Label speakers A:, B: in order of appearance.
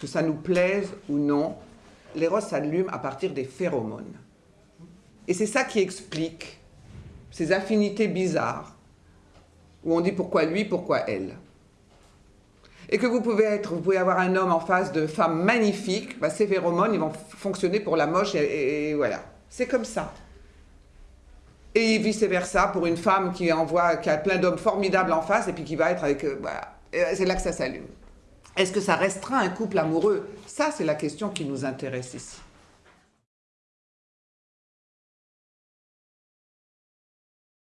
A: que ça nous plaise ou non, l'éros s'allume à partir des phéromones. Et c'est ça qui explique ces affinités bizarres, où on dit pourquoi lui, pourquoi elle. Et que vous pouvez, être, vous pouvez avoir un homme en face de femmes magnifiques, bah, ces phéromones, ils vont fonctionner pour la moche, et, voilà. C'est comme ça. Et vice-versa, pour une femme qui envoie, qui a plein d'hommes formidables en face, et puis qui va être avec... voilà. C'est là que ça s'allume. Est-ce que ça restera un couple amoureux? Ça, c'est la question qui nous intéresse ici.